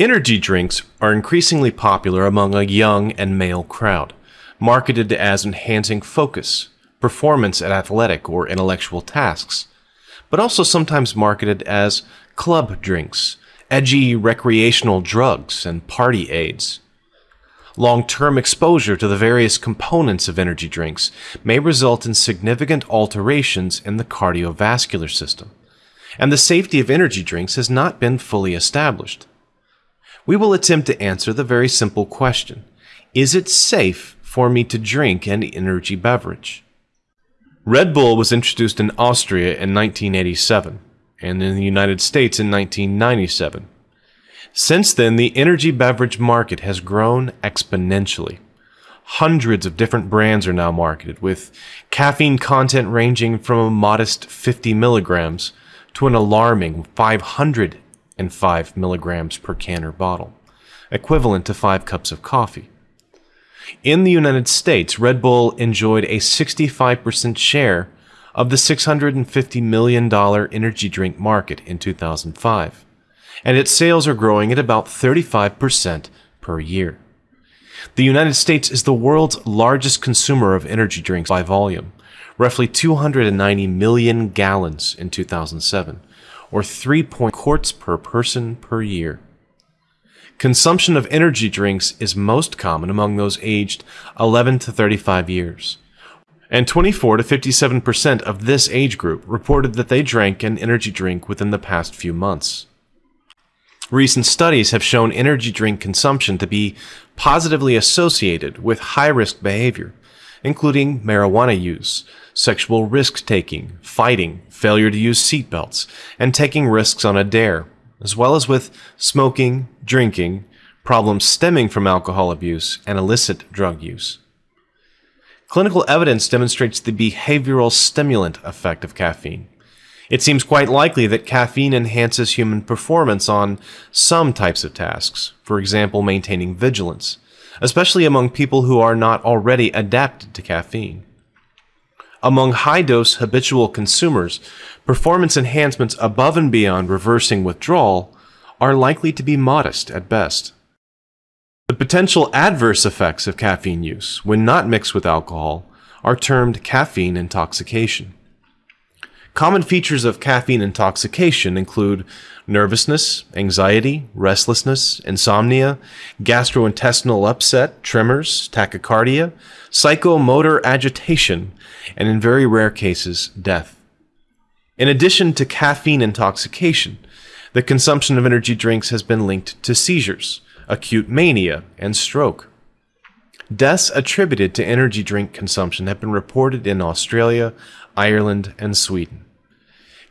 Energy drinks are increasingly popular among a young and male crowd, marketed as enhancing focus, performance at athletic or intellectual tasks, but also sometimes marketed as club drinks, edgy recreational drugs, and party aids. Long term exposure to the various components of energy drinks may result in significant alterations in the cardiovascular system, and the safety of energy drinks has not been fully established we will attempt to answer the very simple question Is it safe for me to drink an energy beverage? Red Bull was introduced in Austria in 1987 and in the United States in 1997. Since then, the energy beverage market has grown exponentially. Hundreds of different brands are now marketed, with caffeine content ranging from a modest 50 milligrams to an alarming 500 and 5 milligrams per can or bottle, equivalent to 5 cups of coffee. In the United States, Red Bull enjoyed a 65% share of the $650 million energy drink market in 2005, and its sales are growing at about 35% per year. The United States is the world's largest consumer of energy drinks by volume, roughly 290 million gallons in 2007, or 3 quarts per person per year. Consumption of energy drinks is most common among those aged 11 to 35 years. And 24 to 57% of this age group reported that they drank an energy drink within the past few months. Recent studies have shown energy drink consumption to be positively associated with high risk behavior, including marijuana use, sexual risk taking, fighting, failure to use seatbelts, and taking risks on a dare, as well as with smoking, drinking, problems stemming from alcohol abuse, and illicit drug use. Clinical evidence demonstrates the behavioral stimulant effect of caffeine. It seems quite likely that caffeine enhances human performance on some types of tasks, for example, maintaining vigilance, especially among people who are not already adapted to caffeine. Among high dose habitual consumers, performance enhancements above and beyond reversing withdrawal are likely to be modest at best. The potential adverse effects of caffeine use, when not mixed with alcohol, are termed caffeine intoxication. Common features of caffeine intoxication include nervousness, anxiety, restlessness, insomnia, gastrointestinal upset, tremors, tachycardia, psychomotor agitation, and in very rare cases, death. In addition to caffeine intoxication, the consumption of energy drinks has been linked to seizures, acute mania, and stroke. Deaths attributed to energy drink consumption have been reported in Australia, Ireland, and Sweden.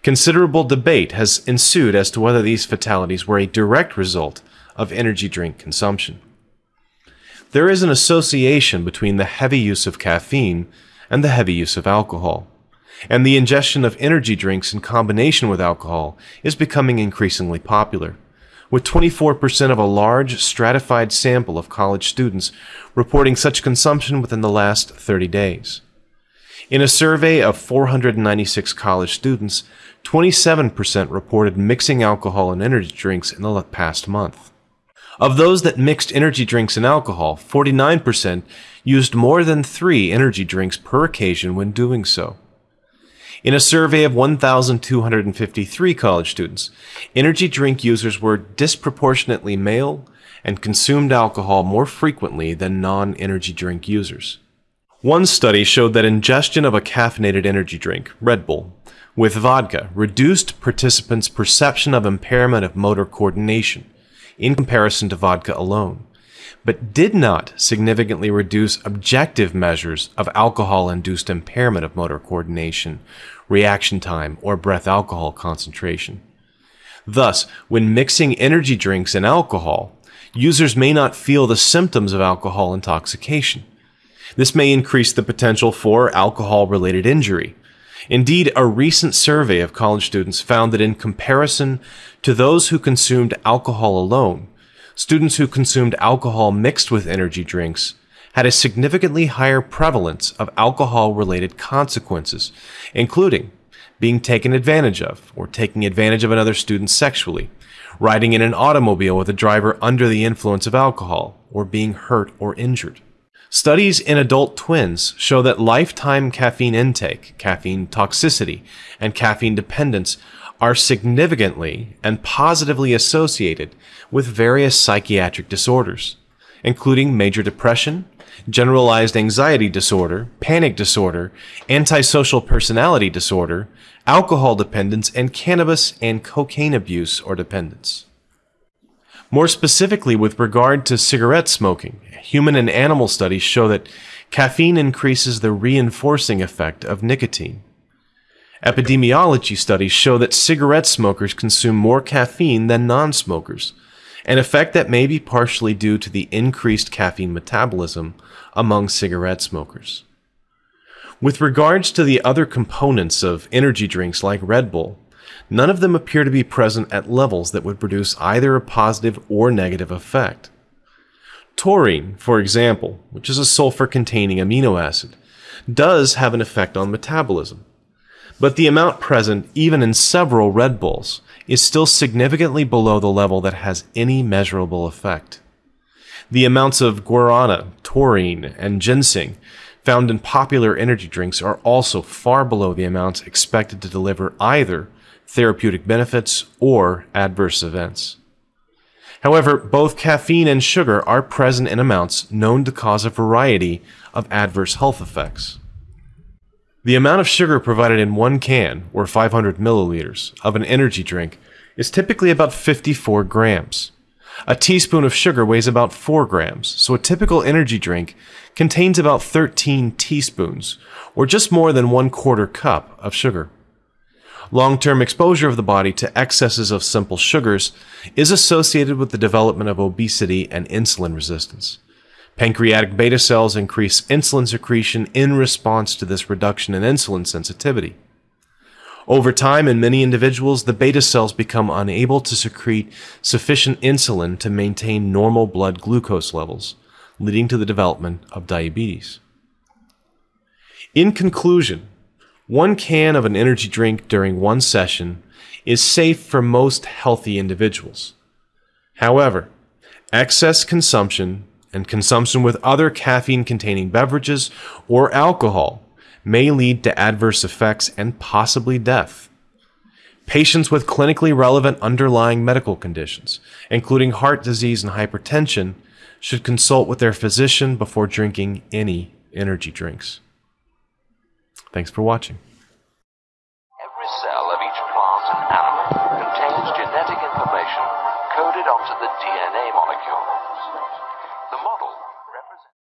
Considerable debate has ensued as to whether these fatalities were a direct result of energy drink consumption. There is an association between the heavy use of caffeine and the heavy use of alcohol, and the ingestion of energy drinks in combination with alcohol is becoming increasingly popular, with 24% of a large stratified sample of college students reporting such consumption within the last 30 days. In a survey of 496 college students, 27% reported mixing alcohol and energy drinks in the past month. Of those that mixed energy drinks and alcohol, 49% used more than three energy drinks per occasion when doing so. In a survey of 1,253 college students, energy drink users were disproportionately male and consumed alcohol more frequently than non energy drink users. One study showed that ingestion of a caffeinated energy drink, Red Bull, with vodka reduced participants' perception of impairment of motor coordination in comparison to vodka alone, but did not significantly reduce objective measures of alcohol induced impairment of motor coordination, reaction time, or breath alcohol concentration. Thus, when mixing energy drinks and alcohol, users may not feel the symptoms of alcohol intoxication. This may increase the potential for alcohol related injury, Indeed, a recent survey of college students found that in comparison to those who consumed alcohol alone, students who consumed alcohol mixed with energy drinks had a significantly higher prevalence of alcohol related consequences, including being taken advantage of, or taking advantage of another student sexually, riding in an automobile with a driver under the influence of alcohol, or being hurt or injured. Studies in adult twins show that lifetime caffeine intake, caffeine toxicity, and caffeine dependence are significantly and positively associated with various psychiatric disorders, including major depression, generalized anxiety disorder, panic disorder, antisocial personality disorder, alcohol dependence, and cannabis and cocaine abuse or dependence. More specifically, with regard to cigarette smoking, human and animal studies show that caffeine increases the reinforcing effect of nicotine. Epidemiology studies show that cigarette smokers consume more caffeine than non smokers, an effect that may be partially due to the increased caffeine metabolism among cigarette smokers. With regards to the other components of energy drinks like Red Bull, none of them appear to be present at levels that would produce either a positive or negative effect. Taurine, for example, which is a sulfur containing amino acid, does have an effect on metabolism. But the amount present, even in several Red Bulls, is still significantly below the level that has any measurable effect. The amounts of guarana, taurine, and ginseng found in popular energy drinks are also far below the amounts expected to deliver either therapeutic benefits or adverse events. However, both caffeine and sugar are present in amounts known to cause a variety of adverse health effects. The amount of sugar provided in one can, or 500 milliliters, of an energy drink is typically about 54 grams. A teaspoon of sugar weighs about 4 grams, so a typical energy drink contains about 13 teaspoons, or just more than one quarter cup of sugar. Long term exposure of the body to excesses of simple sugars is associated with the development of obesity and insulin resistance. Pancreatic beta cells increase insulin secretion in response to this reduction in insulin sensitivity. Over time, in many individuals, the beta cells become unable to secrete sufficient insulin to maintain normal blood glucose levels, leading to the development of diabetes. In conclusion, one can of an energy drink during one session is safe for most healthy individuals. However, excess consumption and consumption with other caffeine containing beverages or alcohol may lead to adverse effects and possibly death. Patients with clinically relevant underlying medical conditions, including heart disease and hypertension, should consult with their physician before drinking any energy drinks. Thanks for watching.